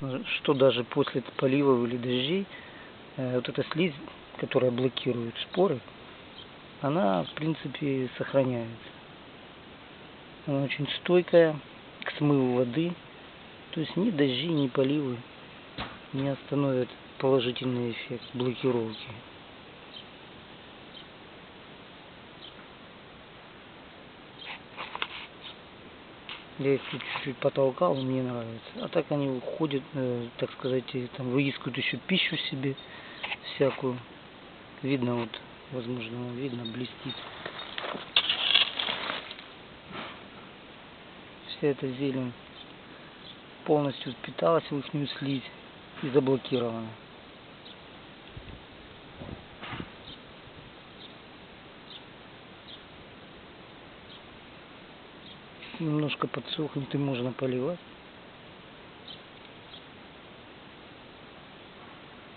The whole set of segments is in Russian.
что даже после поливов или дождей э, вот эта слизь, которая блокирует споры, она в принципе сохраняется. Она очень стойкая к смыву воды, то есть ни дожди, ни поливы не остановят положительный эффект блокировки. Я их чуть-чуть потолкал, мне нравится. А так они уходят, э, так сказать, там выискивают еще пищу себе всякую. Видно вот, возможно, видно, блестит. Вся эта зелень полностью впиталась в их слизь и заблокирована. Немножко подсохнет и можно поливать.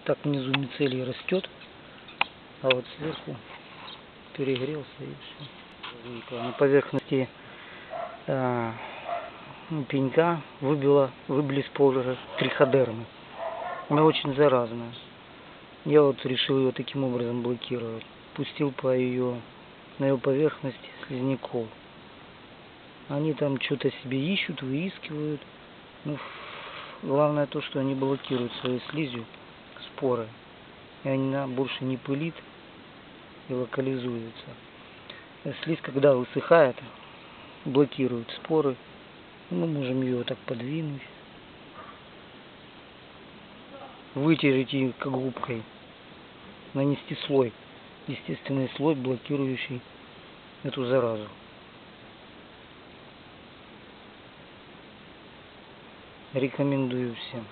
Так внизу мицелий растет, а вот сверху перегрелся и все. На поверхности э, пенька выбила, выбили споры триходермы. Она очень заразная. Я вот решил ее таким образом блокировать. Пустил по ее, на ее поверхности слизняков. Они там что-то себе ищут, выискивают. Ну, главное то, что они блокируют своей слизью споры. И она больше не пылит и локализуется. Слизь, когда высыхает, блокирует споры. Мы можем ее так подвинуть. Вытереть ее как губкой. Нанести слой. Естественный слой, блокирующий эту заразу. Рекомендую всем.